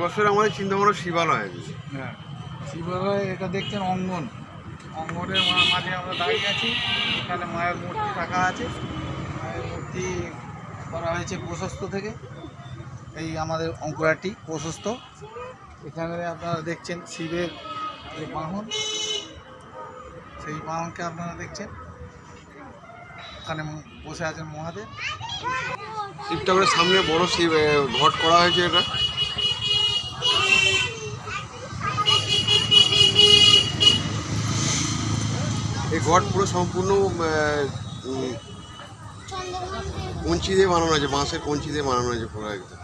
আসলে আমাদের চিন্তা ভাবনা শিবালয়। হ্যাঁ। শিবালয় এটা দেখছেন অঙ্গন। অঙ্গনের মাঝে আমরা দাঁড়িয়ে আছি। এখানে মায়ের মূর্তি রাখা আছে। মায়ের মূর্তি করা হয়েছে প্রশস্ত থেকে। এই আমাদের অঙ্কুরাটি প্রশস্ত। এখানে আপনারা দেখছেন শিবের যে বাহন। সেই বাহনকে আপনারা দেখছেন। ওখানে বসে আছেন মহাদেব। শিব ঠাকুরের সামনে বড় শিব ঘট করা হয়েছে এটা। ঘট পুরো সম্পূর্ণ কঞ্চি দিয়ে বানানো হয়েছে বাঁশের কঞ্চি দিয়ে বানানো হয়েছে পুরো একদম।